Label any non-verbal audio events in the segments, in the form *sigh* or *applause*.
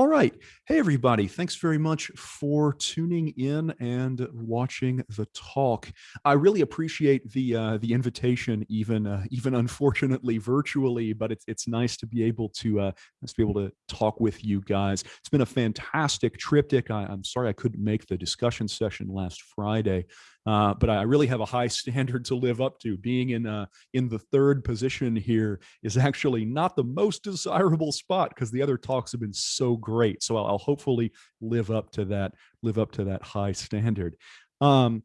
All right. Hey, everybody. Thanks very much for tuning in and watching the talk. I really appreciate the uh, the invitation, even uh, *laughs* even unfortunately virtually, but it's it's nice to be able to uh, to be able to talk with you guys. It's been a fantastic triptych. I, I'm sorry I couldn't make the discussion session last Friday. Uh, but I really have a high *laughs* standard to live up to. Being in uh, in the third position here is actually not the most desirable spot because the other talks have been so great. So I'll, I'll, hopefully live up to that live up to that high standard. Um,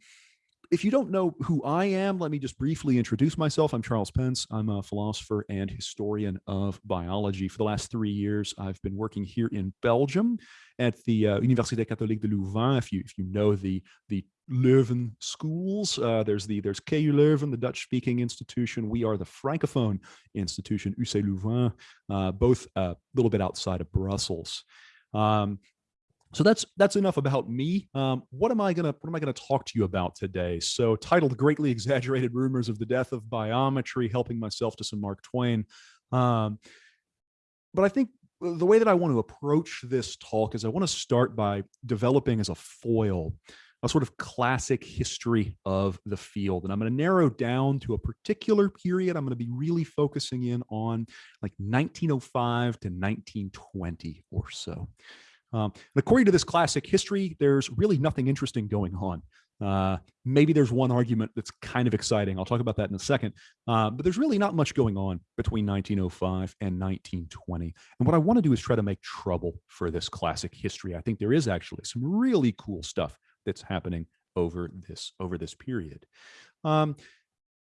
if you don't know who I am, let me just briefly introduce myself. I'm Charles Pence. I'm a philosopher and historian of biology. For the last three years, I've been working here in Belgium at the uh, Université Catholique de Louvain. If you if you know the the Leuven schools, uh, there's the there's KU Leuven, the Dutch speaking institution. We are the francophone institution, UC Louvain, uh, both a little bit outside of Brussels. Um, so that's that's enough about me. Um, what am I gonna what am I gonna talk to you about today? So titled "Greatly Exaggerated Rumors of the Death of Biometry," helping myself to some Mark Twain. Um, but I think the way that I want to approach this talk is I want to start by developing as a foil a sort of classic history of the field. And I'm going to narrow down to a particular period. I'm going to be really focusing in on like 1905 to 1920 or so. Um, and according to this classic history, there's really nothing interesting going on. Uh, maybe there's one argument that's kind of exciting. I'll talk about that in a second. Uh, but there's really not much going on between 1905 and 1920. And what I want to do is try to make trouble for this classic history. I think there is actually some really cool stuff that's happening over this over this period. Um,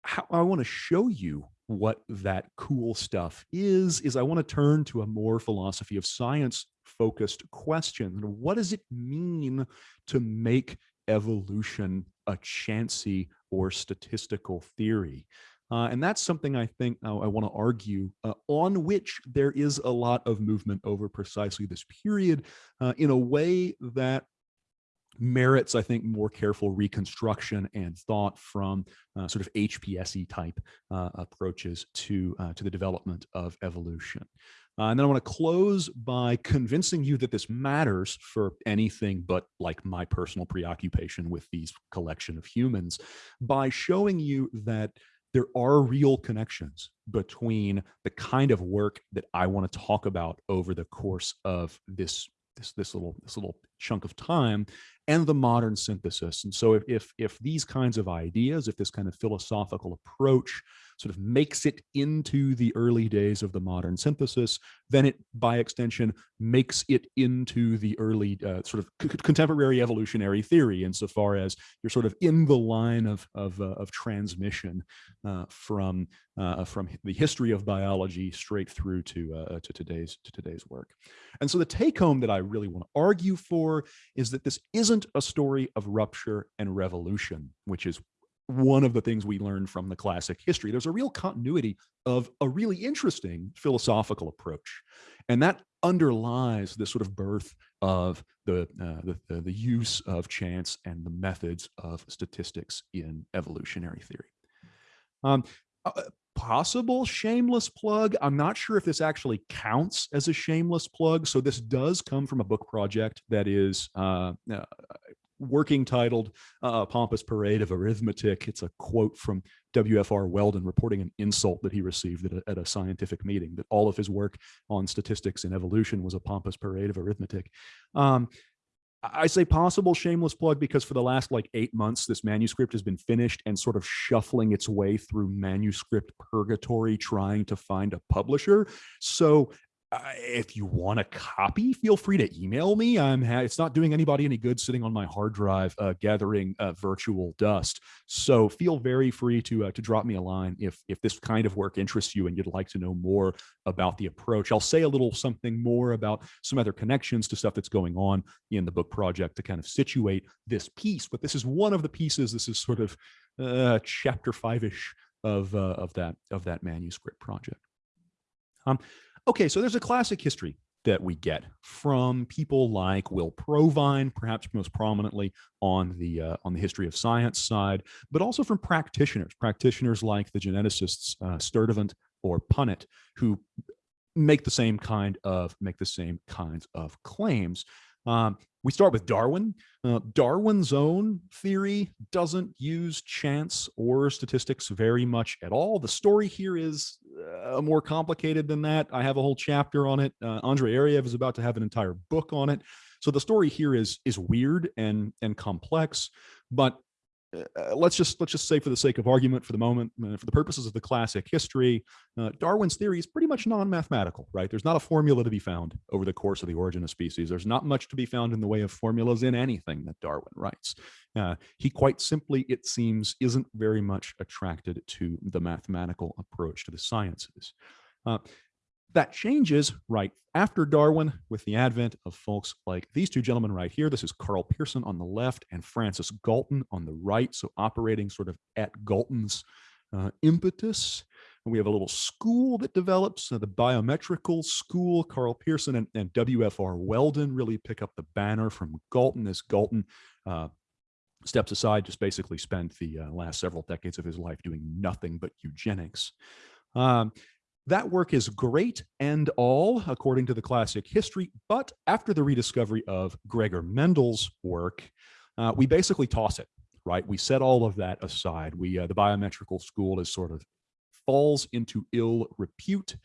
how I want to show you what that cool stuff is, is I want to turn to a more philosophy of science focused question. What does it mean to make evolution a chancy or statistical theory? Uh, and that's something I think uh, I want to argue uh, on which there is a lot of movement over precisely this period uh, in a way that merits, I think, more careful reconstruction and thought from uh, sort of HPSE type uh, approaches to, uh, to the development of evolution. Uh, and then I want to close by convincing you that this matters for anything but like my personal preoccupation with these collection of humans by showing you that there are real connections between the kind of work that I want to talk about over the course of this this this little this little chunk of time and the modern synthesis. And so if, if, if these kinds of ideas, if this kind of philosophical approach sort of makes it into the early days of the modern synthesis, then it, by extension, makes it into the early uh, sort of contemporary evolutionary theory, insofar as you're sort of in the line of of, uh, of transmission uh, from uh, from the history of biology straight through to uh, to today's to today's work. And so the take home that I really want to argue for is that this isn't a story of rupture and revolution, which is one of the things we learn from the classic history. There's a real continuity of a really interesting philosophical approach. And that underlies this sort of birth of the, uh, the, the, use of chance and the methods of statistics in evolutionary theory. Um, uh, possible shameless plug. I'm not sure if this actually counts as a shameless plug. So this does come from a book project that is uh, uh, working titled uh, Pompous Parade of Arithmetic. It's a quote from W.F.R. Weldon reporting an insult that he received at a, at a, scientific meeting, that all of his work on statistics and evolution was a pompous parade of arithmetic. Um, I say possible shameless plug because for the last like eight months, this manuscript has been finished and sort of shuffling its way through manuscript purgatory, trying to find a publisher. So uh, if you want a copy, feel free to email me. I'm it's not doing anybody any good sitting on my hard drive uh, gathering uh, virtual dust. So feel very free to uh, to drop me a line if if this kind of work interests you and you'd like to know more about the approach. I'll say a little something more about some other connections to stuff that's going on in the book project to kind of situate this piece. But this is one of the pieces. This is sort of uh, chapter five ish of of that of that manuscript project. Um, Okay, so there's a classic history that we get from people like Will Provine, perhaps most prominently on the uh, on the history of science side, but also from practitioners, practitioners like the geneticists uh, Sturtevant or Punnett, who make the same kind of make the same kinds of claims. Um, we start with Darwin. Uh, Darwin's own theory doesn't use chance or statistics very much at all. The story here is uh, more complicated than that. I have a whole chapter on it. Uh, Andrei Ariew is about to have an entire book on it. So the story here is is weird and and complex, but uh, let's just let's just say for the sake of argument for the moment uh, for the purposes of the classic history uh, darwin's theory is pretty much non-mathematical right? There's not a formula to be found over the course of the origin of species. There's not much to be found in the way of formulas in anything that darwin writes. Uh, he quite simply it seems isn't very much attracted to the mathematical approach to the sciences. Uh, that changes right after Darwin with the advent of folks like these two gentlemen right here. This is Karl Pearson on the left and Francis Galton on the right. So operating sort of at Galton's uh, impetus. And we have a little school that develops, uh, the biometrical school. Karl Pearson and, and, W.F.R. Weldon really pick up the banner from Galton as Galton uh, steps aside, just basically spent the uh, last several decades of his life doing nothing but eugenics. Um, that work is great and all, according to the classic history, but after the rediscovery of Gregor Mendel's work, uh, we basically toss it, right? We set all of that aside. We uh, The biometrical school is sort of falls into ill repute,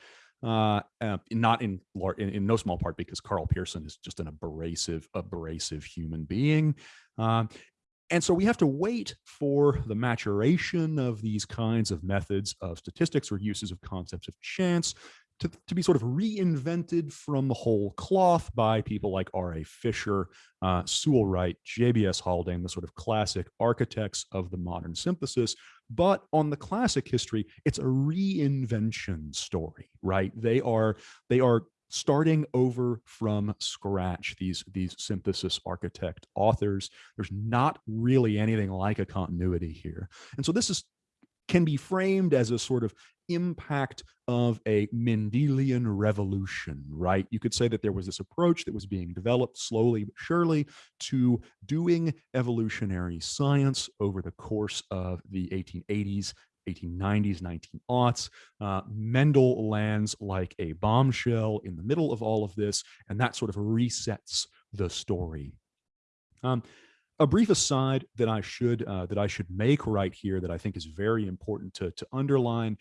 uh, uh, not in, in, in no small part because Karl Pearson is just an abrasive, abrasive human being. Um, and so we have to wait for the maturation of these kinds of methods of statistics or uses of concepts of chance to, to be sort of reinvented from the whole cloth by people like R.A. Fisher, uh, Sewall Wright, J.B.S. Haldane, the sort of classic architects of the modern synthesis. But on the classic history, it's a reinvention story, right? They are they are starting over from scratch these these synthesis architect authors there's not really anything like a continuity here and so this is can be framed as a sort of impact of a Mendelian revolution, right? You could say that there was this approach that was being developed slowly but surely to doing evolutionary science over the course of the 1880s 1890s, 19aughts. Uh, Mendel lands like a bombshell in the middle of all of this, and that sort of resets the story. Um, a brief aside that I should uh, that I should make right here that I think is very important to to underline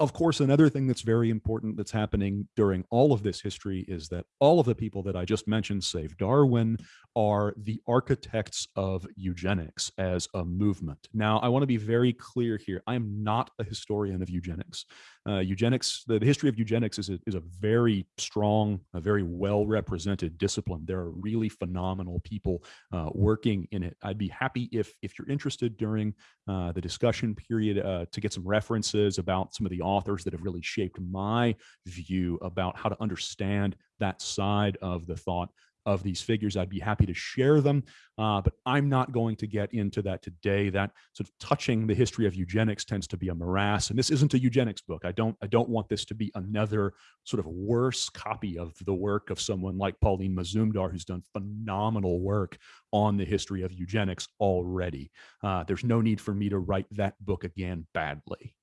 of course, another thing that's very important that's happening during all of this history is that all of the people that I just mentioned, save Darwin, are the architects of eugenics as a movement. Now, I want to be very clear here. I am not a historian of eugenics. Uh, eugenics, the, the, history of eugenics is a, is a very strong, a very well represented discipline. There are really phenomenal people uh, working in it. I'd be happy if, if you're interested during uh, the discussion period uh, to get some references about some of the authors that have really shaped my view about how to understand that side of the thought of these figures. I'd be happy to share them, uh, but I'm not going to get into that today. That sort of touching the history of eugenics tends to be a morass, and this isn't a eugenics book. I don't I don't want this to be another sort of worse copy of the work of someone like Pauline Mazumdar, who's done phenomenal work on the history of eugenics already. Uh, there's no need for me to write that book again badly.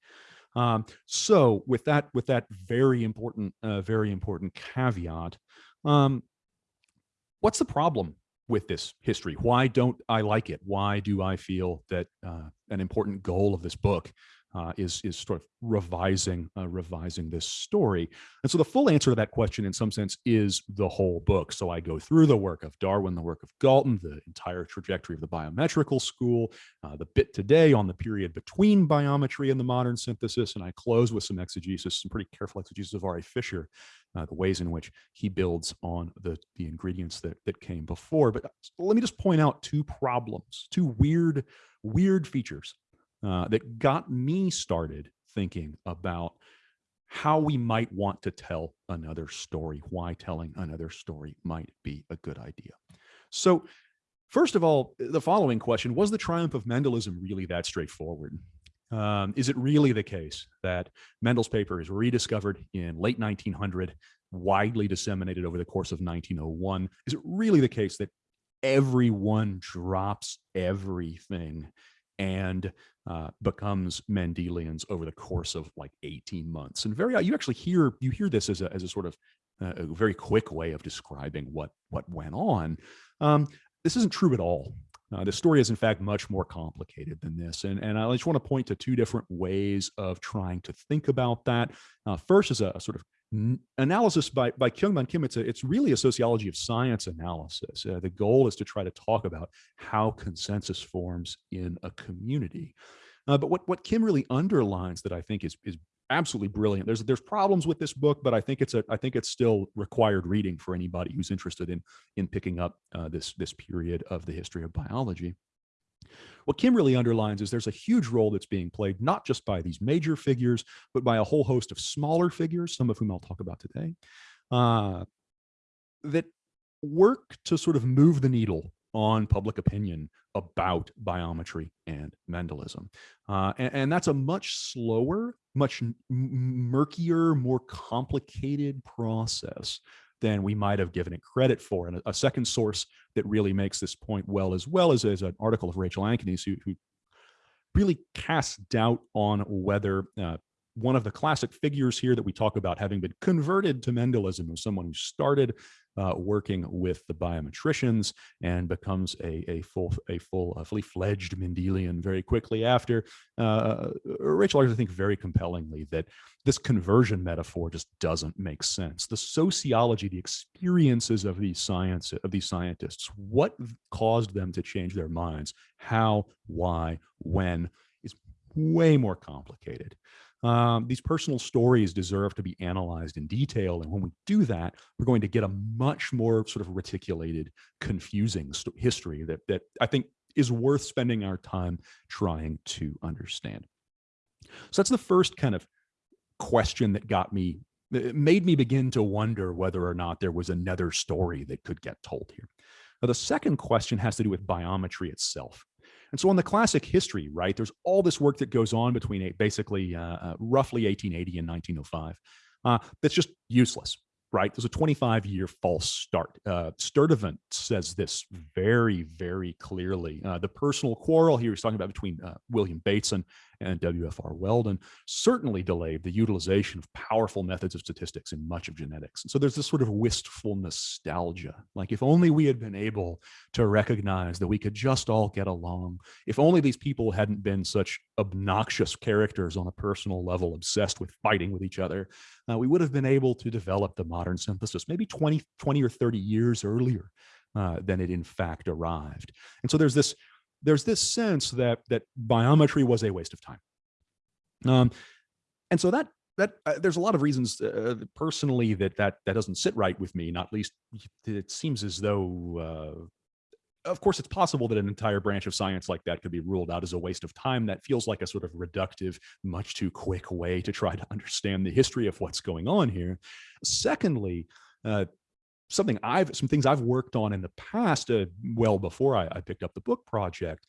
Um, so with that, with that very important, uh, very important caveat, um, what's the problem with this history? Why don't I like it? Why do I feel that uh, an important goal of this book uh, is is sort of revising uh, revising this story. And so the full answer to that question, in some sense, is the whole book. So I go through the work of Darwin, the work of Galton, the entire trajectory of the biometrical school, uh, the bit today on the period between biometry and the modern synthesis, and I close with some exegesis, some pretty careful exegesis of R.A. Fisher, uh, the ways in which he builds on the the ingredients that that came before. But let me just point out two problems, two weird weird features uh, that got me started thinking about how we might want to tell another story, why telling another story might be a good idea. So, first of all, the following question was the triumph of Mendelism really that straightforward? Um, is it really the case that Mendel's paper is rediscovered in late 1900, widely disseminated over the course of 1901? Is it really the case that everyone drops everything and uh, becomes Mendelians over the course of like 18 months. And very, you actually hear you hear this as a as a sort of uh, a very quick way of describing what what went on. Um, this isn't true at all. Uh, the story is, in fact, much more complicated than this. And, and I just want to point to two different ways of trying to think about that. Uh, first is a, a, sort of analysis by, by Kyungman Kim. It's, a, it's really a sociology of science analysis. Uh, the goal is to try to talk about how consensus forms in a community. Uh, but what, what Kim really underlines that I think is, is absolutely brilliant. There's there's problems with this book, but I think it's a I think it's still required reading for anybody who's interested in in picking up uh, this this period of the history of biology. What Kim really underlines is there's a huge role that's being played not just by these major figures, but by a whole host of smaller figures, some of whom I'll talk about today, uh, that work to sort of move the needle on public opinion about biometry and Mendelism. Uh, and, and, that's a much slower, much murkier, more complicated process than we might have given it credit for. And a, a second source that really makes this point well as well is, is an article of Rachel Ankeny, who, who really casts doubt on whether uh, one of the classic figures here that we talk about having been converted to Mendelism was someone who started uh, working with the biometricians and becomes a, a full, a full, a fully fledged Mendelian very quickly after. Uh, Rachel argues, I think, very compellingly that this conversion metaphor just doesn't make sense. The sociology, the experiences of these science of these scientists, what caused them to change their minds, how, why, when, is way more complicated um, these personal stories deserve to be analyzed in detail. And when we do that, we're going to get a much more sort of reticulated, confusing history that, that I think is worth spending our time trying to understand. So that's the first kind of question that got me, it made me begin to wonder whether or not there was another story that could get told here. Now, the second question has to do with biometry itself. And so on the classic history, right, there's all this work that goes on between basically uh, uh, roughly 1880 and 1905 uh, that's just useless, right? There's a 25 year false start. Uh, Sturtevant says this very, very clearly. Uh, the personal quarrel here he's talking about between uh, William Bateson and WFR Weldon certainly delayed the utilization of powerful methods of statistics in much of genetics. And so there's this sort of wistful nostalgia, like if only we had been able to recognize that we could just all get along, if only these people hadn't been such obnoxious characters on a personal level, obsessed with fighting with each other, uh, we would have been able to develop the modern synthesis maybe 20, 20 or 30 years earlier uh, than it in fact arrived. And so there's this there's this sense that that biometry was a waste of time. Um, and so that that uh, there's a lot of reasons uh, personally that that that doesn't sit right with me. Not least, it seems as though. Uh, of course, it's possible that an entire branch of science like that could be ruled out as a waste of time. That feels like a sort of reductive, much too quick way to try to understand the history of what's going on here. Secondly, uh, something I've some things I've worked on in the past, uh, well before I, I, picked up the book project,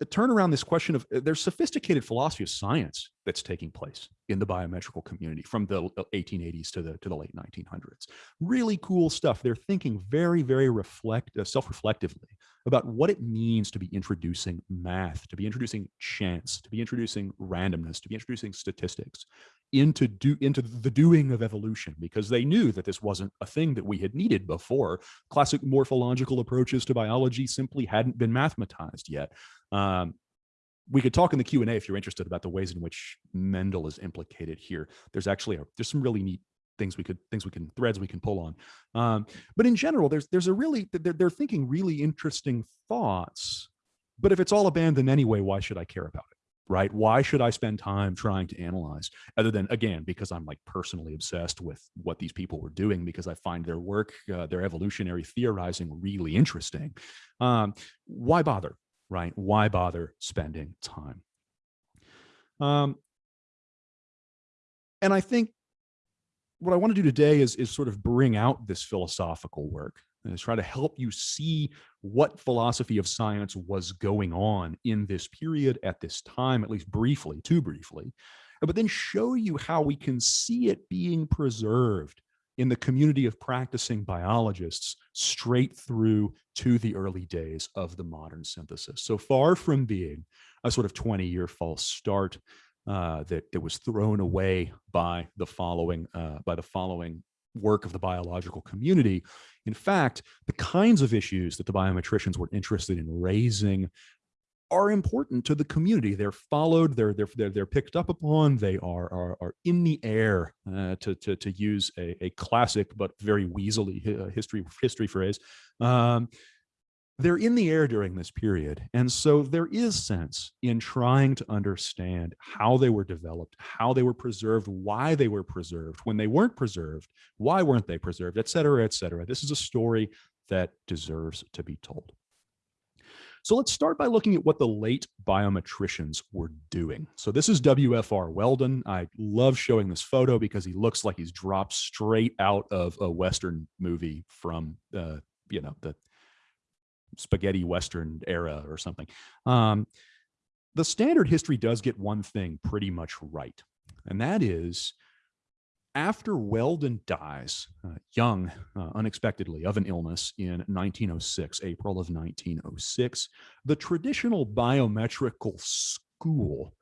to turn around this question of uh, there's sophisticated philosophy of science that's taking place in the biometrical community from the 1880s to the to the late 1900s. Really cool stuff. They're thinking very very reflect uh, self-reflectively about what it means to be introducing math, to be introducing chance, to be introducing randomness, to be introducing statistics into do into the doing of evolution because they knew that this wasn't a thing that we had needed before. Classic morphological approaches to biology simply hadn't been mathematized yet. Um, we could talk in the Q&A if you're interested about the ways in which Mendel is implicated here. There's actually a, there's some really neat things we could things we can threads we can pull on. Um, but in general, there's there's a really they're, they're thinking really interesting thoughts. But if it's all abandoned anyway, why should I care about it? Right? Why should I spend time trying to analyze other than, again, because I'm like personally obsessed with what these people were doing because I find their work, uh, their evolutionary theorizing really interesting. Um, why bother, right? Why bother spending time? Um, and I think what I want to do today is, is sort of bring out this philosophical work and try to help you see what philosophy of science was going on in this period at this time, at least briefly, too briefly, but then show you how we can see it being preserved in the community of practicing biologists straight through to the early days of the modern synthesis. So far from being a sort of 20 year false start uh, that, that was thrown away by the following uh, by the following work of the biological community. In fact, the kinds of issues that the biometricians were interested in raising are important to the community. They're followed, they're they're they're, picked up upon, they are are, are in the air, uh, to, to to use a, a classic but very weaselly uh, history history phrase. Um, they're in the air during this period. And so there is sense in trying to understand how they were developed, how they were preserved, why they were preserved, when they weren't preserved, why weren't they preserved, et cetera, et cetera. This is a story that deserves to be told. So let's start by looking at what the late biometricians were doing. So this is WFR Weldon. I love showing this photo because he looks like he's dropped straight out of a Western movie from, uh, you know, the spaghetti Western era or something. Um, the standard history does get one thing pretty much right, and that is after Weldon dies, uh, young, uh, unexpectedly, of an illness in 1906, April of 1906, the traditional biometrical school,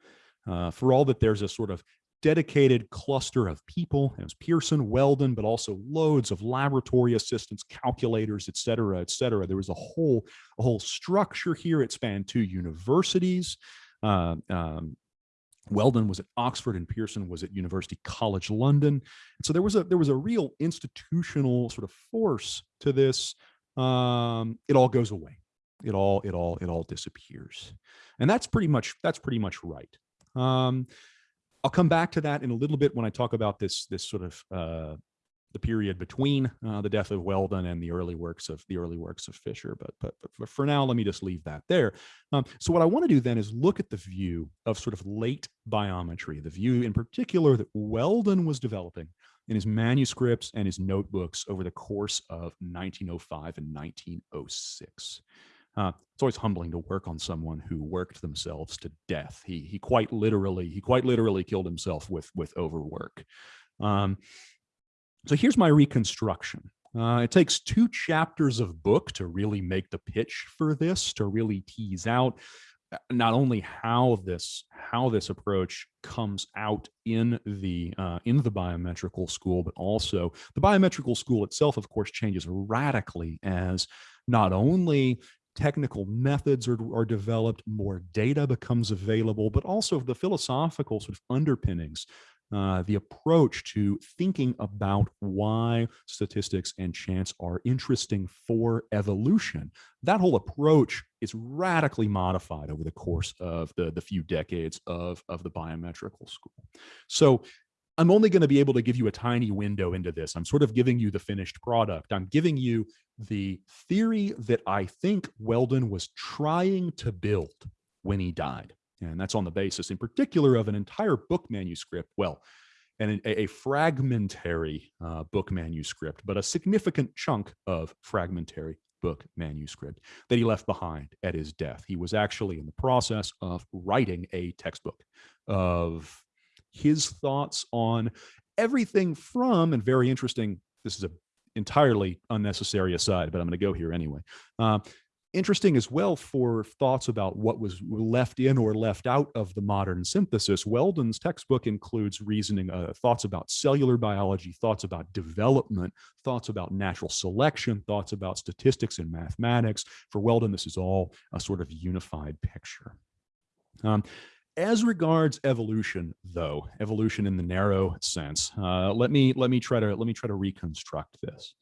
uh, for all that there's a sort of dedicated cluster of people. It was Pearson, Weldon, but also loads of laboratory assistants, calculators, et cetera, et cetera. There was a whole, a whole structure here. It spanned two universities. Uh, um, Weldon was at Oxford and Pearson was at University College London. And so there was a there was a real institutional sort of force to this. Um, it all goes away. It all it all it all disappears, and that's pretty much that's pretty much right. Um, I'll come back to that in a little bit when I talk about this this sort of uh, the period between uh, the death of Weldon and the early works of the early works of Fisher. But, but, but for now, let me just leave that there. Um, so what I want to do then is look at the view of sort of late biometry, the view in particular that Weldon was developing in his manuscripts and his notebooks over the course of 1905 and 1906. Uh, it's always humbling to work on someone who worked themselves to death. He he quite literally he quite literally killed himself with with overwork. Um, so here's my reconstruction. Uh, it takes two chapters of book to really make the pitch for this, to really tease out uh, not only how this how this approach comes out in the uh, in the biometrical school, but also the biometrical school itself, of course, changes radically as not only technical methods are, are developed, more data becomes available, but also the philosophical sort of underpinnings uh, the approach to thinking about why statistics and chance are interesting for evolution. That whole approach is radically modified over the course of the, the few decades of, of the biometrical school. So I'm only going to be able to give you a tiny window into this. I'm sort of giving you the finished product. I'm giving you the theory that I think Weldon was trying to build when he died. And that's on the basis, in particular, of an entire book manuscript. Well, and a, a fragmentary uh, book manuscript, but a significant chunk of fragmentary book manuscript that he left behind at his death. He was actually in the process of writing a textbook of his thoughts on everything from, and very interesting, this is a entirely unnecessary aside, but I'm going to go here anyway. Uh, interesting as well for thoughts about what was left in or left out of the modern synthesis. Weldon's textbook includes reasoning, uh, thoughts about cellular biology, thoughts about development, thoughts about natural selection, thoughts about statistics and mathematics. For Weldon, this is all a sort of unified picture. Um, as regards evolution, though, evolution in the narrow sense, uh, let me let me try to let me try to reconstruct this.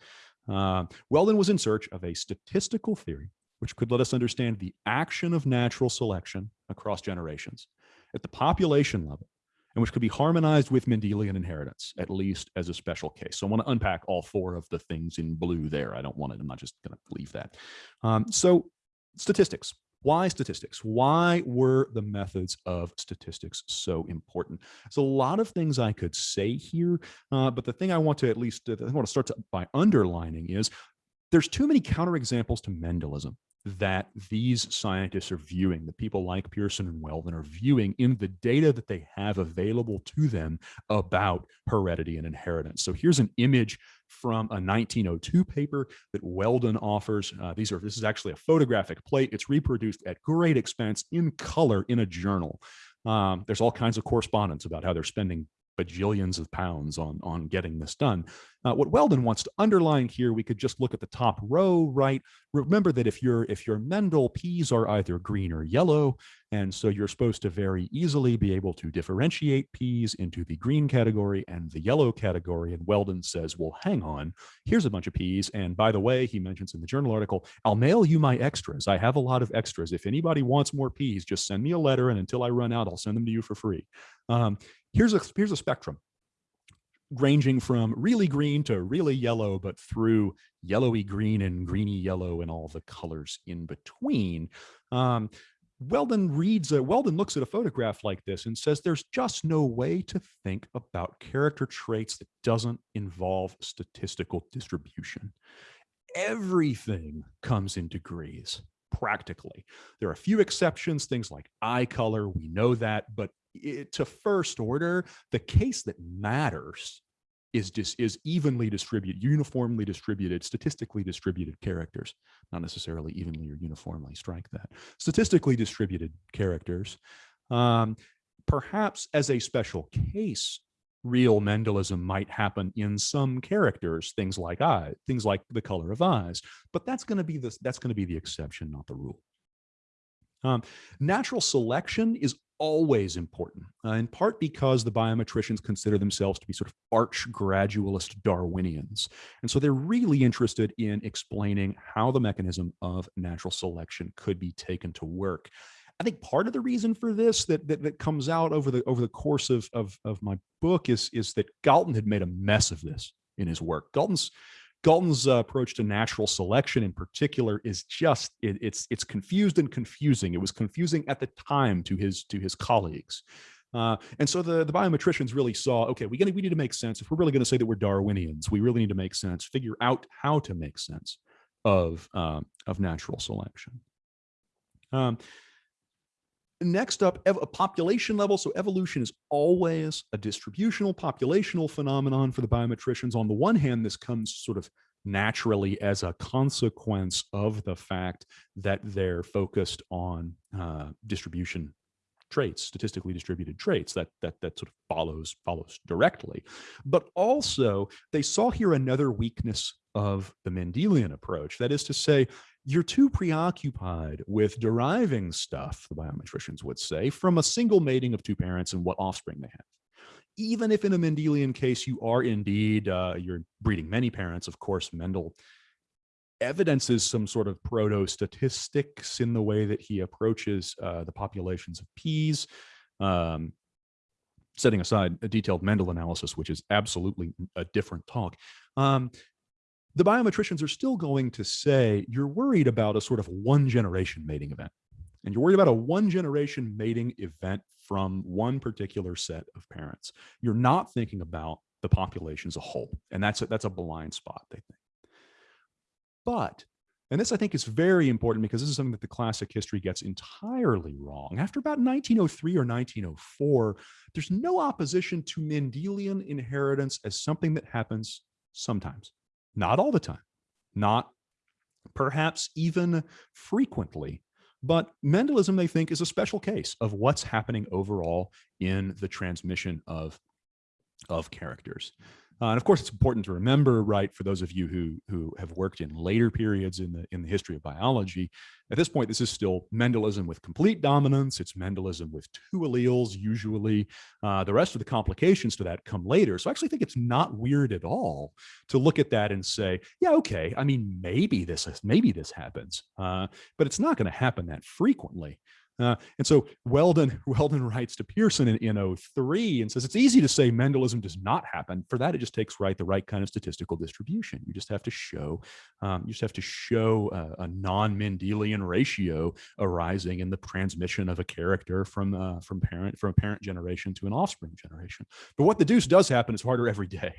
Uh, Weldon was in search of a statistical theory which could let us understand the action of natural selection across generations at the population level, and which could be harmonized with Mendelian inheritance, at least as a special case. So I want to unpack all four of the things in blue there. I don't want it, I'm not just going to leave that. Um, so statistics. Why statistics? Why were the methods of statistics so important? There's a lot of things I could say here, uh, but the thing I want to at least I want to start to, by underlining is there's too many counterexamples to Mendelism that these scientists are viewing, the people like Pearson and Weldon are viewing in the data that they have available to them about heredity and inheritance. So here's an image from a 1902 paper that Weldon offers. Uh, these are this is actually a photographic plate. It's reproduced at great expense in color in a journal. Um, there's all kinds of correspondence about how they're spending bajillions of pounds on, on getting this done. Uh, what Weldon wants to underline here, we could just look at the top row, right? Remember that if you're if you're Mendel, peas are either green or yellow, and so you're supposed to very easily be able to differentiate peas into the green category and the yellow category. And Weldon says, well, hang on, here's a bunch of peas. And by the way, he mentions in the journal article, I'll mail you my extras. I have a lot of extras. If anybody wants more peas, just send me a letter, and until I run out, I'll send them to you for free. Um, here's a here's a spectrum ranging from really green to really yellow, but through yellowy green and greeny yellow and all the colors in between. Um, Weldon reads, a, Weldon looks at a photograph like this and says there's just no way to think about character traits that doesn't involve statistical distribution. Everything comes in degrees practically. There are a few exceptions, things like eye color, we know that, but it, to first order, the case that matters is just is evenly distributed, uniformly distributed, statistically distributed characters, not necessarily evenly or uniformly. Strike that. Statistically distributed characters. Um, perhaps as a special case, real Mendelism might happen in some characters, things like eye, things like the color of eyes, but that's going to be the that's going to be the exception, not the rule. Um, natural selection is always important, uh, in part because the biometricians consider themselves to be sort of arch gradualist Darwinians. And so they're really interested in explaining how the mechanism of natural selection could be taken to work. I think part of the reason for this that that, that comes out over the over the course of, of, of my book is, is that Galton had made a mess of this in his work. Galton's Galton's uh, approach to natural selection in particular is just it, it's it's confused and confusing. It was confusing at the time to his to his colleagues. Uh, and so the, the biometricians really saw, okay, we, we need to make sense. If we're really going to say that we're Darwinians, we really need to make sense, figure out how to make sense of, um, of natural selection. Um, Next up, a population level. So evolution is always a distributional populational phenomenon for the biometricians. On the one hand, this comes sort of naturally as a consequence of the fact that they're focused on uh, distribution traits, statistically distributed traits that that that sort of follows follows directly. But also they saw here another weakness of the Mendelian approach. That is to say, you're too preoccupied with deriving stuff, the biometricians would say, from a single mating of two parents and what offspring they have. Even if in a Mendelian case you are indeed, uh, you're breeding many parents, of course, Mendel evidences some sort of proto-statistics in the way that he approaches uh, the populations of peas, um, setting aside a detailed Mendel analysis, which is absolutely a different talk. Um, the biometricians are still going to say you're worried about a sort of one generation mating event. And you're worried about a one generation mating event from one particular set of parents. You're not thinking about the population as a whole. And that's a, that's a blind spot, they think. But, and this I think is very important because this is something that the classic history gets entirely wrong. After about 1903 or 1904, there's no opposition to Mendelian inheritance as something that happens sometimes not all the time, not perhaps even frequently. But Mendelism, they think, is a special case of what's happening overall in the transmission of, of characters. Uh, and of course, it's important to remember, right, for those of you who who have worked in later periods in the in the history of biology, at this point, this is still Mendelism with complete dominance. It's Mendelism with two alleles usually. Uh, the rest of the complications to that come later. So I actually think it's not weird at all to look at that and say, yeah, okay, I mean, maybe this maybe this happens, uh, but it's not going to happen that frequently. Uh, and so Weldon, *laughs* Weldon writes to Pearson in, in 03 and says, it's easy to say Mendelism does not happen. For that, it just takes right the right kind of statistical distribution. You just have to show, um, you just have to show a, a non-Mendelian ratio arising in the transmission of a character from uh, from parent from a parent generation to an offspring generation. But what the deuce does happen is harder every day.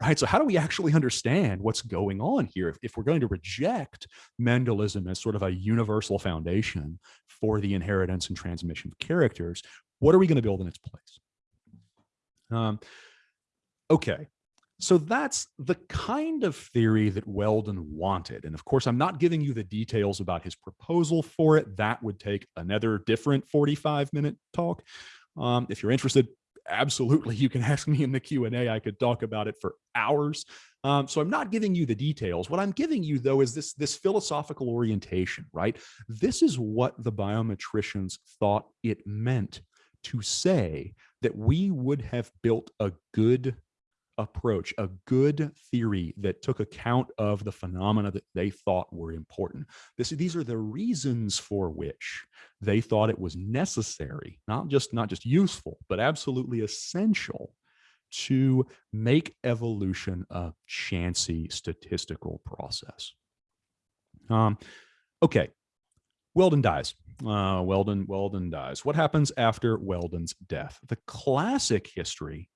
Right? So how do we actually understand what's going on here? If, if we're going to reject Mendelism as sort of a universal foundation for the inheritance and transmission of characters, what are we going to build in its place? Um, okay, so that's the kind of theory that Weldon wanted. And of course, I'm not giving you the details about his proposal for it. That would take another different 45 minute talk. Um, if you're interested, absolutely, you can ask me in the Q&A. I could talk about it for hours. Um, so I'm not giving you the details. What I'm giving you, though, is this, this philosophical orientation, right? This is what the biometricians thought it meant to say that we would have built a good approach, a good theory that took account of the phenomena that they thought were important. This, these are the reasons for which they thought it was necessary, not just, not just useful, but absolutely essential to make evolution a chancy statistical process. Um, okay, Weldon dies. Uh, Weldon, Weldon dies. What happens after Weldon's death? The classic history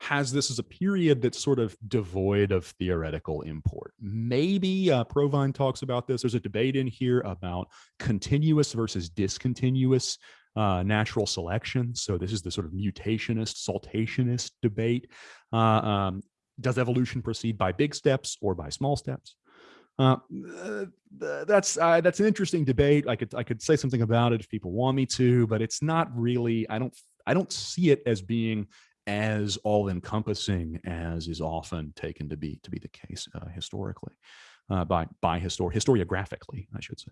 has this as a period that's sort of devoid of theoretical import. Maybe uh, Provine talks about this. There's a debate in here about continuous versus discontinuous uh, natural selection. So this is the sort of mutationist, saltationist debate. Uh, um, does evolution proceed by big steps or by small steps? Uh, that's uh, that's an interesting debate. I could I could say something about it if people want me to, but it's not really. I don't I don't see it as being as all-encompassing as is often taken to be to be the case uh, historically uh, by by histor historiographically, I should say.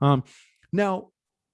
Um, now,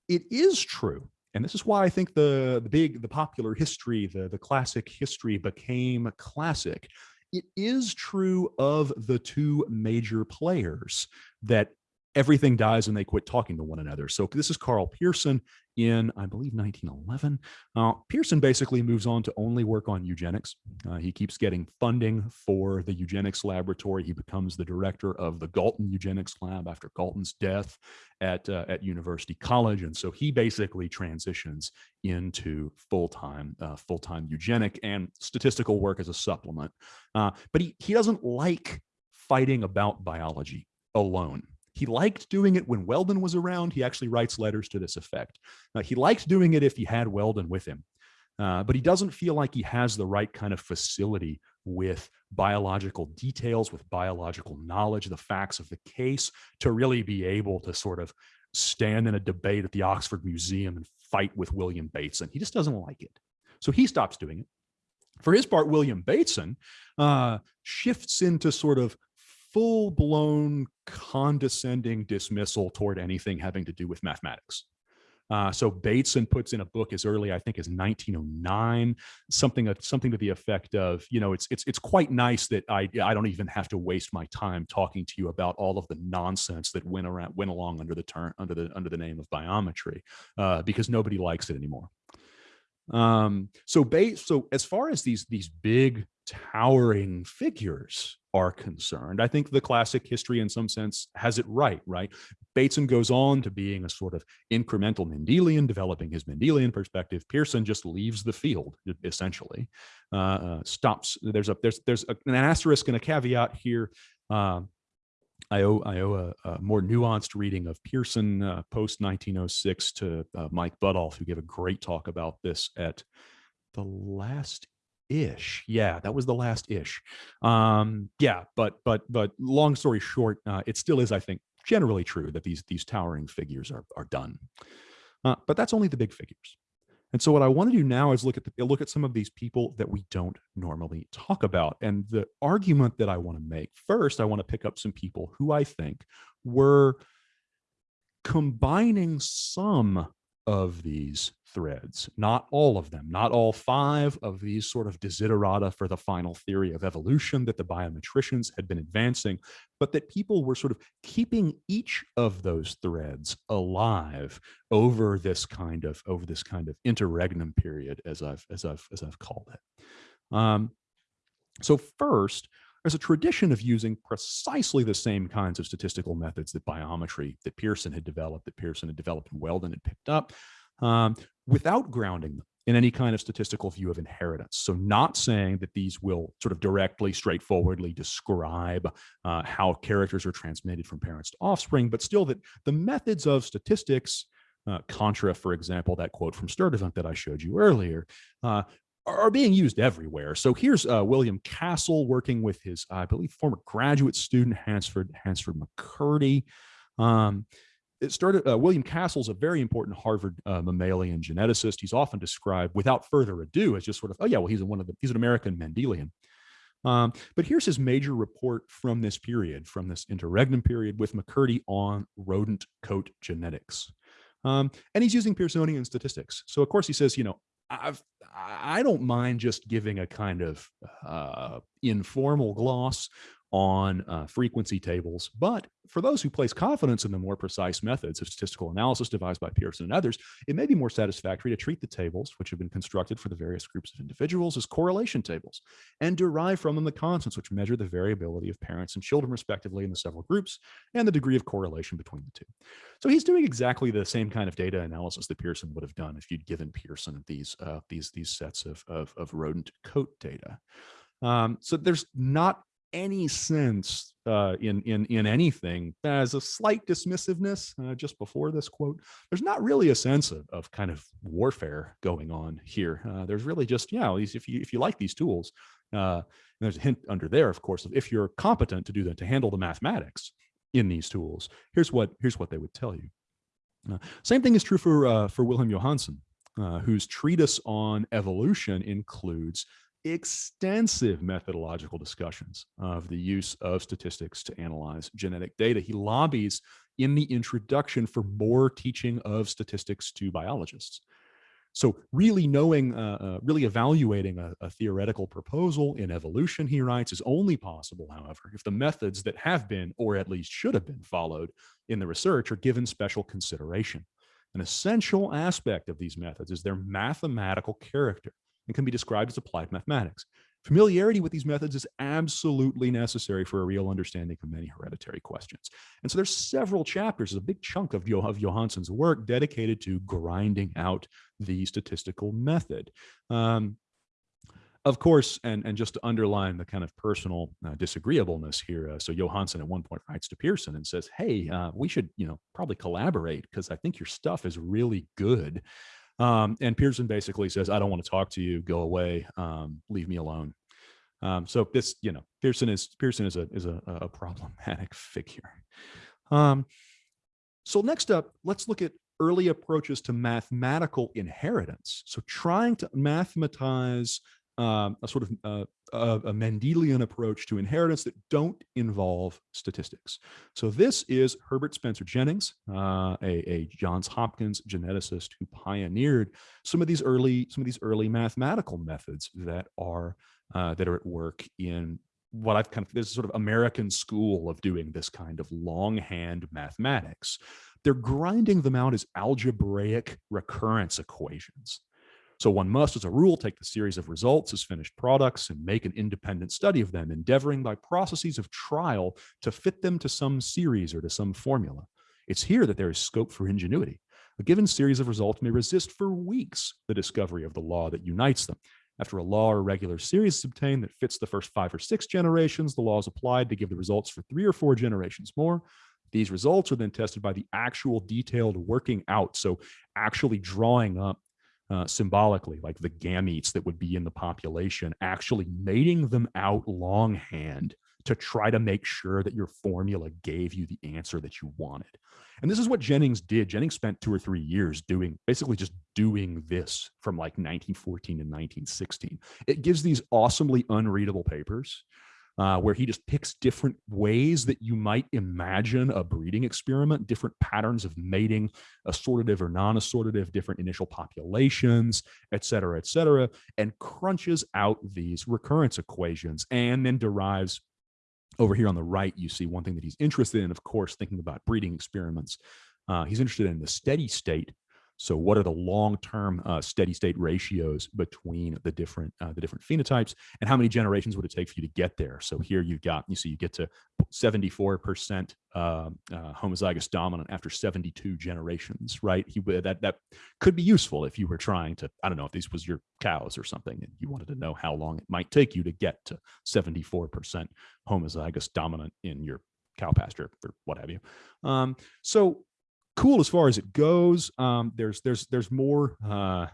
it is true, and this is why I think the the big the popular history, the the classic history became classic. It is true of the two major players that everything dies and they quit talking to one another. So this is Karl Pearson in, I believe, 1911. Uh, Pearson basically moves on to only work on eugenics. Uh, he keeps getting funding for the eugenics laboratory. He becomes the director of the Galton Eugenics Lab after Galton's death at, uh, at University College. And so he basically transitions into full-time uh, full-time eugenic and statistical work as a supplement. Uh, but he, he doesn't like fighting about biology alone. He liked doing it when Weldon was around. He actually writes letters to this effect. Uh, he liked doing it if he had Weldon with him, uh, but he doesn't feel like he has the right kind of facility with biological details, with biological knowledge, the facts of the case to really be able to sort of stand in a debate at the Oxford Museum and fight with William Bateson. He just doesn't like it. So he stops doing it. For his part, William Bateson uh, shifts into sort of full blown condescending dismissal toward anything having to do with mathematics. Uh, so Bateson puts in a book as early, I think, as 1909, something something to the effect of, you know, it's it's it's quite nice that I I don't even have to waste my time talking to you about all of the nonsense that went around went along under the term under the under the name of biometry, uh, because nobody likes it anymore. Um, so Bates, so as far as these these big towering figures are concerned. I think the classic history in some sense has it right, right? Bateson goes on to being a sort of incremental Mendelian, developing his Mendelian perspective. Pearson just leaves the field, essentially. Uh, uh, stops, there's a there's there's a, an asterisk and a caveat here. Uh, I owe, I owe a, a, more nuanced reading of Pearson uh, post 1906 to uh, Mike Buttolph, who gave a great talk about this at the last ish. Yeah that was the last ish. Um yeah but but but long story short uh, it still is i think generally true that these these towering figures are are done. Uh, but that's only the big figures. And so what i want to do now is look at the look at some of these people that we don't normally talk about. And the argument that i want to make first i want to pick up some people who i think were combining some of these threads, not all of them, not all five of these sort of desiderata for the final theory of evolution that the biometricians had been advancing, but that people were sort of keeping each of those threads alive over this kind of over this kind of interregnum period, as I've as I've as I've called it. Um, so first, there's a tradition of using precisely the same kinds of statistical methods that biometry that Pearson had developed, that Pearson had developed and Weldon had picked up, um, without grounding them in any kind of statistical view of inheritance. So not saying that these will sort of directly, straightforwardly describe uh, how characters are transmitted from parents to offspring, but still that the methods of statistics, uh, contra, for example, that quote from Sturtevant that I showed you earlier, uh, are being used everywhere. So here's uh, William Castle working with his, I believe, former graduate student, Hansford, Hansford McCurdy. Um, it started, uh, William Castle's a very important Harvard uh, mammalian geneticist. He's often described without further ado as just sort of, oh yeah, well, he's one of the, he's an American Mendelian. Um, but here's his major report from this period, from this interregnum period with McCurdy on rodent coat genetics. Um, and he's using Pearsonian statistics. So of course he says, you know, I've, I don't mind just giving a kind of uh, informal gloss on uh, frequency tables. But for those who place confidence in the more precise methods of statistical analysis devised by Pearson and others, it may be more satisfactory to treat the tables, which have been constructed for the various groups of individuals, as correlation tables and derive from them the constants which measure the variability of parents and children respectively in the several groups and the degree of correlation between the two. So he's doing exactly the same kind of data analysis that Pearson would have done if you'd given Pearson these uh, these these sets of, of, of rodent coat data. Um, so there's not any sense uh, in in in anything as a slight dismissiveness uh, just before this quote. There's not really a sense of, of kind of warfare going on here. Uh, there's really just yeah, if you if you like these tools, uh, there's a hint under there, of course, of if you're competent to do that to handle the mathematics in these tools. Here's what here's what they would tell you. Uh, same thing is true for uh, for Wilhelm Johannsen, whose treatise on evolution includes extensive methodological discussions of the use of statistics to analyze genetic data. He lobbies in the introduction for more teaching of statistics to biologists. So really knowing, uh, uh, really evaluating a, a, theoretical proposal in evolution, he writes, is only possible, however, if the methods that have been, or at least should have been followed in the research are given special consideration. An essential aspect of these methods is their mathematical character and can be described as applied mathematics. Familiarity with these methods is absolutely necessary for a real understanding of many hereditary questions. And so there's several chapters, a big chunk of, Johannsen's work dedicated to grinding out the statistical method. Um, of course, and, and just to underline the kind of personal uh, disagreeableness here, uh, so Johannsen at one point writes to Pearson and says, hey, uh, we should, you know, probably collaborate because I think your stuff is really good. Um, and Pearson basically says, I don't want to talk to you, go away, um, leave me alone. Um, so this, you know, Pearson is Pearson is a is a, a problematic *laughs* figure. Um, so next up, let's look at early approaches to mathematical inheritance. So trying to mathematize um, a sort of uh, a, a, Mendelian approach to inheritance that don't involve statistics. So this is Herbert Spencer Jennings, uh, a, a, Johns Hopkins geneticist who pioneered some of these early some of these early mathematical methods that are uh, that are at work in what I've kind of this sort of American school of doing this kind of longhand mathematics. They're grinding them out as algebraic recurrence equations. So one must, as a rule, take the series of results as finished products and make an independent study of them, endeavoring by processes of trial to fit them to some series or to some formula. It's here that there is scope for ingenuity. A given series of results may resist for weeks the discovery of the law that unites them. After a law or regular series is obtained that fits the first five or six generations, the law is applied to give the results for three or four generations more. These results are then tested by the actual detailed working out. So actually drawing up uh, symbolically, like the gametes that would be in the population, actually mating them out longhand to try to make sure that your formula gave you the answer that you wanted. And this is what Jennings did. Jennings spent two or three years doing basically just doing this from like 1914 to 1916. It gives these awesomely unreadable papers uh, where he just picks different ways that you might imagine a breeding experiment, different patterns of mating, assortative or non-assortative, different initial populations, et cetera, et cetera, and crunches out these recurrence equations and then derives over here on the right, you see one thing that he's interested in, of course, thinking about breeding experiments. Uh, he's interested in the steady state So what are the long-term uh, steady state ratios between the different uh, the different phenotypes and how many generations would it take for you to get there? So here you've got, you see you get to 74% uh, uh, homozygous dominant after 72 generations, right? He, that, that could be useful if you were trying to, I don't know if these was your cows or something and you wanted to know how long it might take you to get to 74% homozygous dominant in your cow pasture or what have you. Um, so cool as far as it goes. Um, there's there's there's more uh,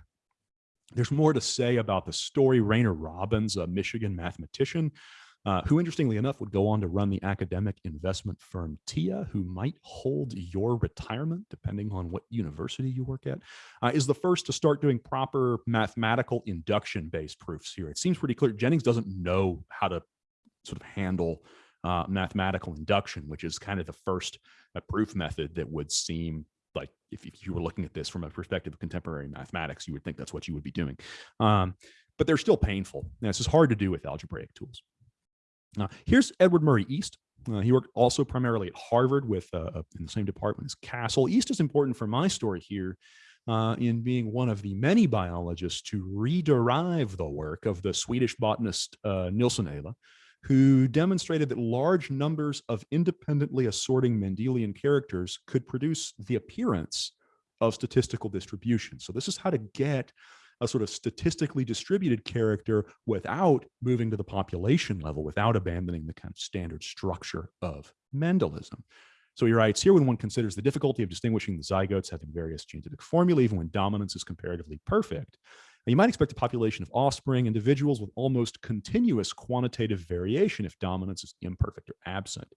there's more to say about the story. Rainard Robbins, a Michigan mathematician, uh, who interestingly enough would go on to run the academic investment firm TIA, who might hold your retirement depending on what university you work at, uh, is the first to start doing proper mathematical induction-based proofs here. It seems pretty clear. Jennings doesn't know how to sort of handle uh, mathematical induction, which is kind of the first uh, proof method that would seem like if, if, you were looking at this from a perspective of contemporary mathematics, you would think that's what you would be doing. Um, but they're still painful. Now, this is hard to do with algebraic tools. Uh, here's Edward Murray East. Uh, he worked also primarily at Harvard with uh, uh in the same department as Castle. East is important for my story here uh, in being one of the many biologists to rederive the work of the Swedish botanist uh, Nilsson Ehle, who demonstrated that large numbers of independently assorting Mendelian characters could produce the appearance of statistical distribution. So this is how to get a sort of statistically distributed character without moving to the population level, without abandoning the kind of standard structure of Mendelism. So he writes here, when one considers the difficulty of distinguishing the zygotes having various genetic formulae, even when dominance is comparatively perfect, now, you might expect a population of offspring individuals with almost continuous quantitative variation if dominance is imperfect or absent.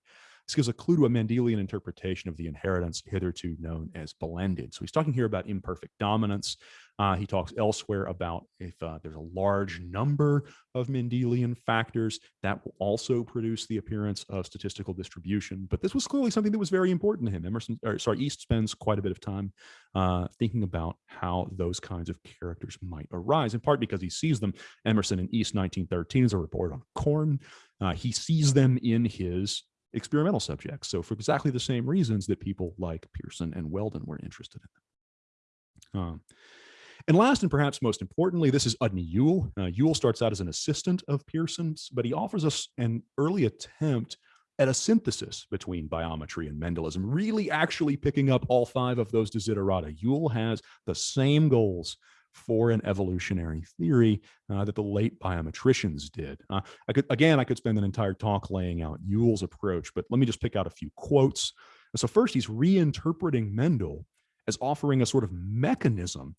This gives a clue to a Mendelian interpretation of the inheritance hitherto known as blended. So he's talking here about imperfect dominance. Uh, he talks elsewhere about if uh, there's a large number of Mendelian factors that will also produce the appearance of statistical distribution. But this was clearly something that was very important to him. Emerson, or sorry, East spends quite a bit of time uh, thinking about how those kinds of characters might arise, in part because he sees them. Emerson in East 1913 is a report on corn. Uh, he sees them in his experimental subjects. So for exactly the same reasons that people like Pearson and Weldon were interested in them. Um, and last and perhaps most importantly, this is Udny Yule. Uh, Yule starts out as an assistant of Pearson's, but he offers us an early attempt at a synthesis between biometry and Mendelism, really actually picking up all five of those desiderata. Yule has the same goals for an evolutionary theory uh, that the late biometricians did. Uh, I could, again, I could spend an entire talk laying out Yule's approach, but let me just pick out a few quotes. So first, he's reinterpreting Mendel as offering a sort of mechanism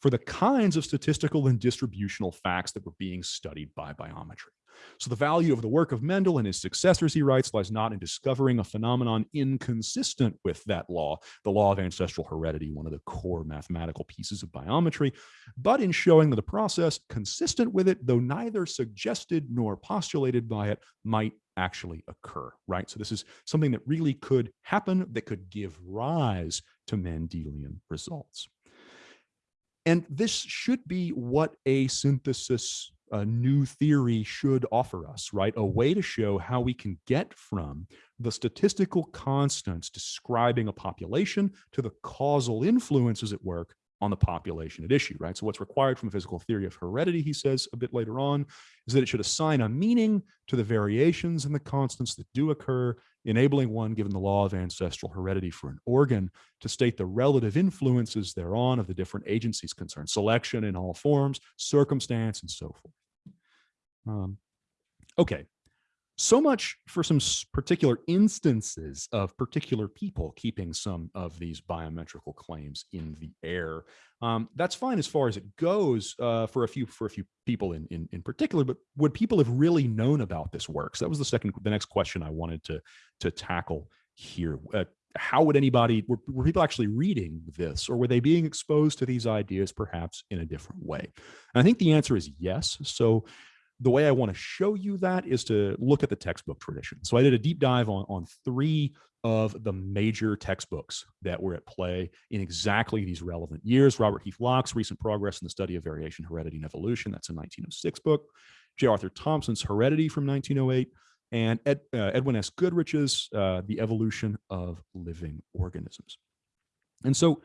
for the kinds of statistical and distributional facts that were being studied by biometry. So the value of the work of Mendel and his successors, he writes, lies not in discovering a phenomenon inconsistent with that law, the law of ancestral heredity, one of the core mathematical pieces of biometry, but in showing that a process consistent with it, though neither suggested nor postulated by it, might actually occur, right? So this is something that really could happen that could give rise to Mendelian results. And this should be what a synthesis a new theory should offer us, right? A way to show how we can get from the statistical constants describing a population to the causal influences at work on the population at issue, right? So what's required from a physical theory of heredity, he says a bit later on, is that it should assign a meaning to the variations and the constants that do occur, enabling one, given the law of ancestral heredity for an organ, to state the relative influences thereon of the different agencies concerned, selection in all forms, circumstance, and so forth. Um, okay, so much for some particular instances of particular people keeping some of these biometrical claims in the air. Um, that's fine as far as it goes uh, for a few for a few people in, in in particular. But would people have really known about this work? So that was the second, the next question I wanted to to tackle here. Uh, how would anybody were, were people actually reading this, or were they being exposed to these ideas perhaps in a different way? And I think the answer is yes. So the way I want to show you that is to look at the textbook tradition. So I did a deep dive on, on three of the major textbooks that were at play in exactly these relevant years. Robert Heath Lock's Recent Progress in the Study of Variation, Heredity, and Evolution. That's a 1906 book. J. Arthur Thomson's Heredity from 1908. And Ed, uh, Edwin S. Goodrich's uh, The Evolution of Living Organisms. And so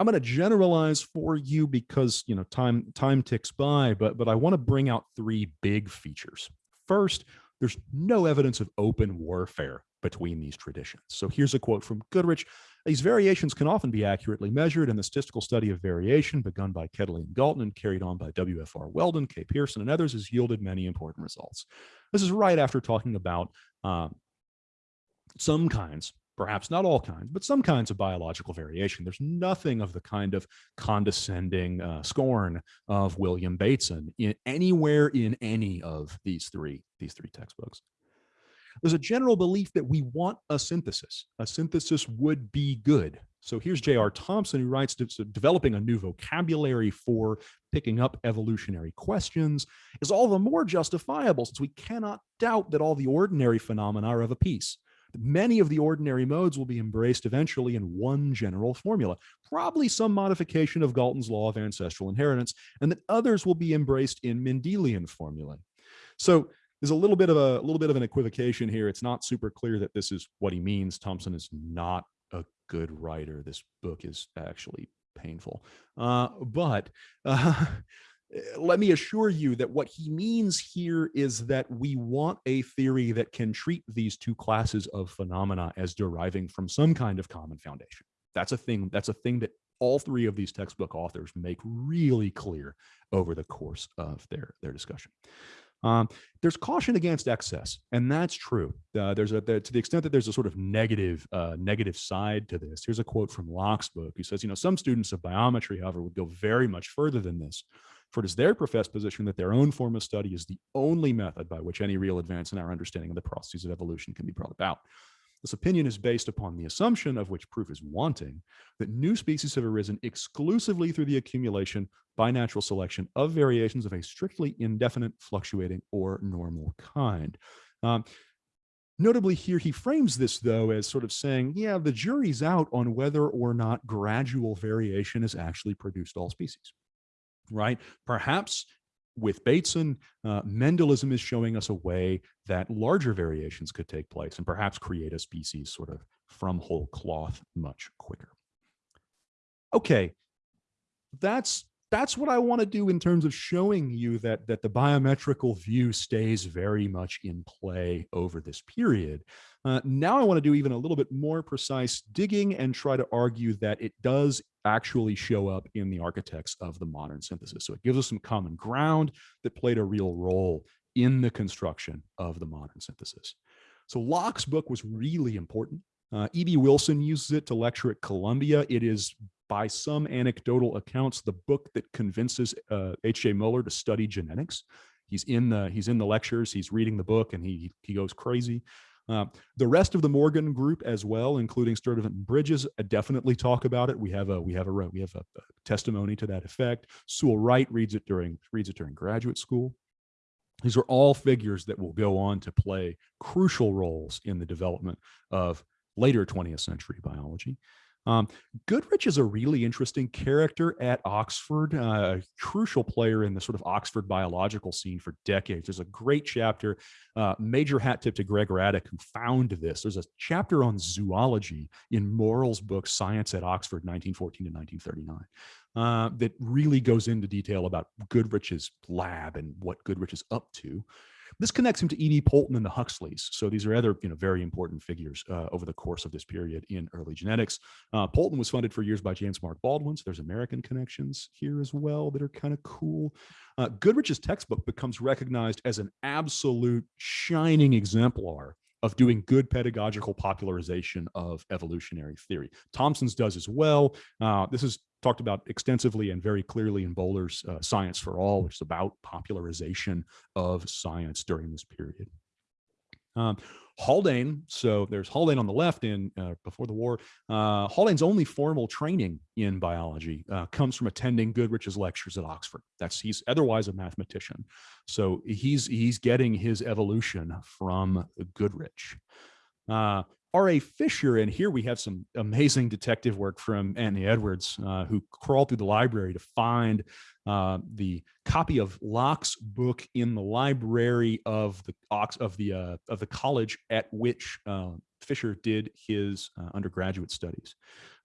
I'm going to generalize for you because you know time time ticks by, but but I want to bring out three big features. First, there's no evidence of open warfare between these traditions. So here's a quote from Goodrich. These variations can often be accurately measured, and the statistical study of variation begun by Quetelet and Galton and carried on by W.F.R. Weldon, K. Pearson, and others has yielded many important results. This is right after talking about um, some kinds perhaps not all kinds, but some kinds of biological variation. There's nothing of the kind of condescending uh, scorn of William Bateson in anywhere in any of these three these three textbooks. There's a general belief that we want a synthesis. A synthesis would be good. So here's J.R. Thomson, who writes developing a new vocabulary for picking up evolutionary questions is all the more justifiable since we cannot doubt that all the ordinary phenomena are of a piece. Many of the ordinary modes will be embraced eventually in one general formula, probably some modification of Galton's law of ancestral inheritance, and that others will be embraced in Mendelian formulae. So there's a little bit of a, a little bit of an equivocation here. It's not super clear that this is what he means. Thomson is not a good writer. This book is actually painful. Uh, but uh, *laughs* let me assure you that what he means here is that we want a theory that can treat these two classes of phenomena as deriving from some kind of common foundation. That's a thing. That's a thing that all three of these textbook authors make really clear over the course of their their discussion. Um, there's caution against excess, and that's true. Uh, there's a there, to the extent that there's a sort of negative uh, negative side to this. Here's a quote from Lock's book. He says, you know, some students of biometry, however, would go very much further than this for it is their professed position that their own form of study is the only method by which any real advance in our understanding of the processes of evolution can be brought about. This opinion is based upon the assumption of which proof is wanting that new species have arisen exclusively through the accumulation by natural selection of variations of a strictly indefinite, fluctuating, or normal kind. Um, Notably here, he frames this though as sort of saying, yeah, the jury's out on whether or not gradual variation has actually produced all species right? Perhaps with Bateson, uh, Mendelism is showing us a way that larger variations could take place and perhaps create a species sort of from whole cloth much quicker. Okay, that's that's what I want to do in terms of showing you that that the biometrical view stays very much in play over this period. Uh, now I want to do even a little bit more precise digging and try to argue that it does actually show up in the architects of the modern synthesis. So it gives us some common ground that played a real role in the construction of the modern synthesis. So Lock's book was really important. Uh, E.B. Wilson uses it to lecture at Columbia. It is, by some anecdotal accounts, the book that convinces uh, H.J. Muller to study genetics. He's in the he's in the lectures. He's reading the book, and he he goes crazy. Uh, the rest of the Morgan group as well, including Sturtevant and Bridges, uh, definitely talk about it. We have a we have a we have a, a testimony to that effect. Sewall Wright reads it during reads it during graduate school. These are all figures that will go on to play crucial roles in the development of later 20th century biology. Um, Goodrich is a really interesting character at Oxford, uh, a crucial player in the sort of Oxford biological scene for decades. There's a great chapter, uh, major hat tip to Greg Radick, who found this. There's a chapter on zoology in Morrell's book, Science at Oxford, 1914 to 1939. Uh, that really goes into detail about Goodrich's lab and what Goodrich is up to. This connects him to E.B. Poulton and the Huxleys. So these are other, you know, very important figures uh, over the course of this period in early genetics. Uh, Poulton was funded for years by James Mark Baldwin. So there's American connections here as well that are kind of cool. Uh, Goodrich's textbook becomes recognized as an absolute shining exemplar of doing good pedagogical popularization of evolutionary theory. Thomson's does as well. Uh, this is talked about extensively and very clearly in Bowler's uh, Science for All, which is about popularization of science during this period. Um, Haldane, so there's Haldane on the left in uh, before the war. Uh, Haldane's only formal training in biology uh, comes from attending Goodrich's lectures at Oxford. That's he's otherwise a mathematician, so he's he's getting his evolution from Goodrich. R.A. Fisher, and here we have some amazing detective work from Anthony Edwards, uh, who crawled through the library to find uh, the copy of Lock's book in the library of the ox of the uh, of the college at which uh, Fisher did his uh, undergraduate studies.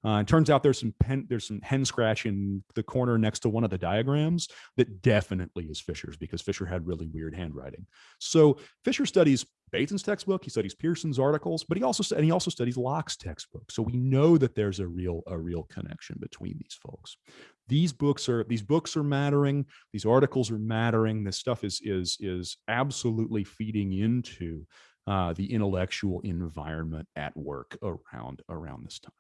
Uh, it turns out there's some pen, there's some hen scratch in the corner next to one of the diagrams that definitely is Fisher's because Fisher had really weird handwriting. So Fisher studies Bateson's textbook, he studies Pearson's articles, but he also and he also studies Lock's textbook. So we know that there's a real a real connection between these folks. These books are these books are mattering. These articles are mattering. This stuff is is is absolutely feeding into uh, the intellectual environment at work around around this time.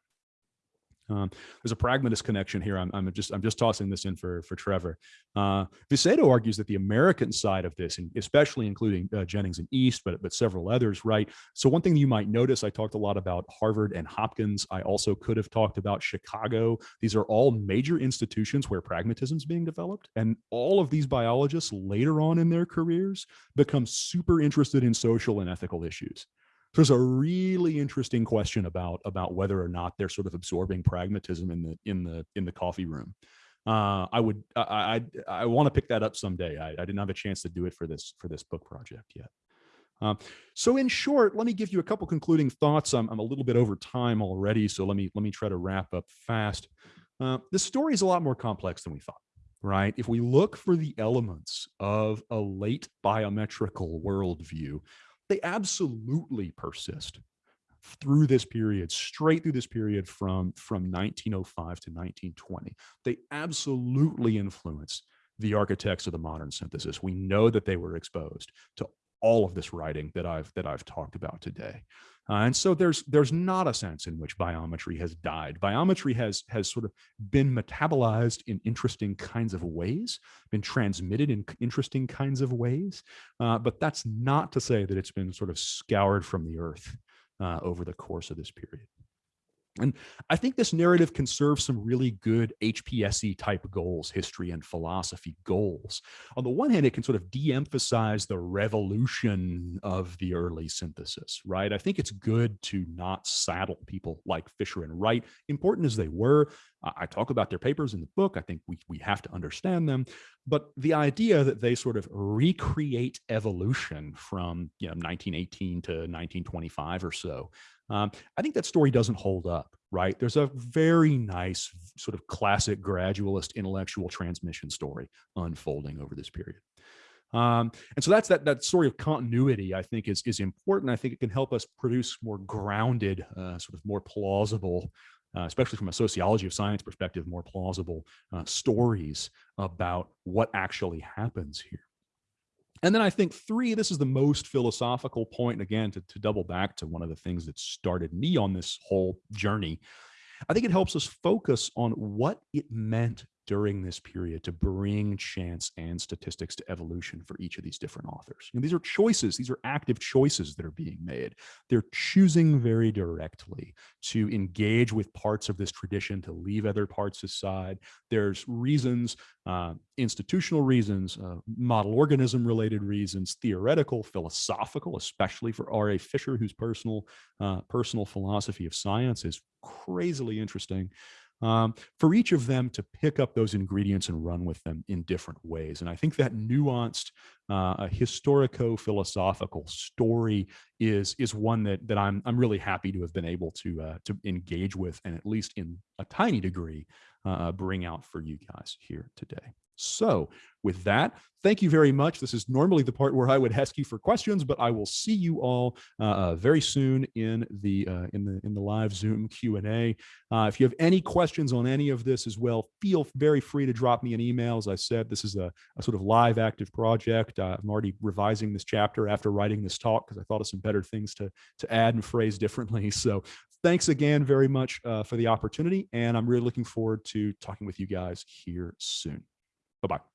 Um, there's a pragmatist connection here. I'm, I'm, just I'm just tossing this in for for Trevor. Uh, Vicedo argues that the American side of this, and especially including uh, Jennings and East, but but several others, right? So one thing you might notice, I talked a lot about Harvard and Hopkins. I also could have talked about Chicago. These are all major institutions where pragmatism is being developed, and all of these biologists later on in their careers become super interested in social and ethical issues there's a really interesting question about about whether or not they're sort of absorbing pragmatism in the in the in the coffee room. Uh, I would I I, I want to pick that up someday. I, I, didn't have a chance to do it for this for this book project yet. Um, so in short, let me give you a couple concluding thoughts. I'm, I'm a little bit over time already, so let me let me try to wrap up fast. Uh, this story is a lot more complex than we thought right? If we look for the elements of a late biometrical worldview, they absolutely persist through this period, straight through this period from, from 1905 to 1920. They absolutely influence the architects of the modern synthesis. We know that they were exposed to all of this writing that I've that I've talked about today. Uh, and so there's there's not a sense in which biometry has died. Biometry has has sort of been metabolized in interesting kinds of ways, been transmitted in interesting kinds of ways, uh, but that's not to say that it's been sort of scoured from the earth uh, over the course of this period. And I think this narrative can serve some really good HPSE type goals, history and philosophy goals. On the one hand, it can sort of de-emphasize the revolution of the early synthesis, right? I think it's good to not saddle people like Fisher and Wright, important as they were. I talk about their papers in the book. I think we, we have to understand them. But the idea that they sort of recreate evolution from you know, 1918 to 1925 or so, um, I think that story doesn't hold up, right? There's a very nice sort of classic gradualist intellectual transmission story unfolding over this period. Um, and so that's that that story of continuity, I think, is is important. I think it can help us produce more grounded, uh, sort of more plausible, uh, especially from a sociology of science perspective, more plausible uh, stories about what actually happens here. And then I think three, this is the most philosophical point, again, to, to double back to one of the things that started me on this whole journey. I think it helps us focus on what it meant during this period to bring chance and statistics to evolution for each of these different authors. Know, these are choices, these are active choices that are being made. They're choosing very directly to engage with parts of this tradition, to leave other parts aside. There's reasons, uh, institutional reasons, uh, model organism related reasons, theoretical, philosophical, especially for R.A. Fisher, whose personal, uh, personal philosophy of science is crazily interesting um, for each of them to pick up those ingredients and run with them in different ways. And I think that nuanced uh, historico-philosophical story is is one that that I'm I'm really happy to have been able to uh, to engage with and at least in a tiny degree uh, bring out for you guys here today. So with that, thank you very much. This is normally the part where I would ask you for questions, but I will see you all uh, uh very soon in the uh, in the in the live Zoom Q and A. Uh, if you have any questions on any of this as well, feel very free to drop me an email. As I said, this is a, a sort of live active project. Uh, I'm already revising this chapter after writing this talk because I thought of some better things to to add and phrase differently. *laughs* So thanks again very much uh, for the opportunity, and I'm really looking forward to talking with you guys here soon. Bye-bye.